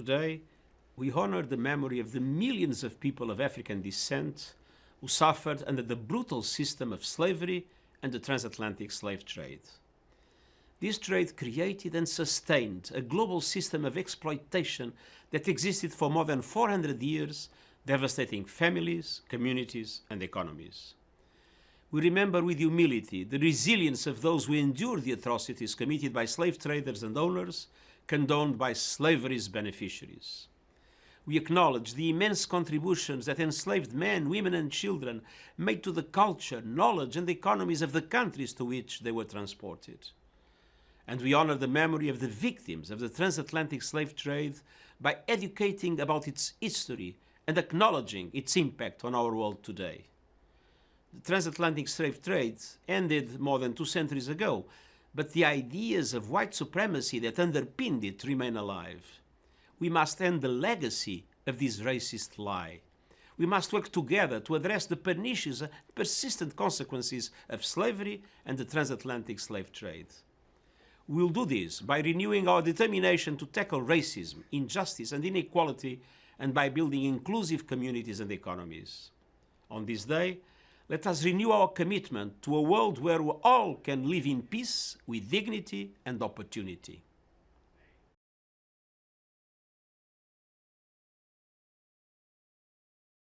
Today, we honor the memory of the millions of people of African descent who suffered under the brutal system of slavery and the transatlantic slave trade. This trade created and sustained a global system of exploitation that existed for more than 400 years, devastating families, communities, and economies. We remember with humility the resilience of those who endured the atrocities committed by slave traders and owners, condoned by slavery's beneficiaries. We acknowledge the immense contributions that enslaved men, women, and children made to the culture, knowledge, and economies of the countries to which they were transported. And we honor the memory of the victims of the transatlantic slave trade by educating about its history and acknowledging its impact on our world today. The transatlantic slave trade ended more than two centuries ago, but the ideas of white supremacy that underpinned it remain alive. We must end the legacy of this racist lie. We must work together to address the pernicious, persistent consequences of slavery and the transatlantic slave trade. We'll do this by renewing our determination to tackle racism, injustice, and inequality, and by building inclusive communities and economies. On this day, let us renew our commitment to a world where we all can live in peace with dignity and opportunity.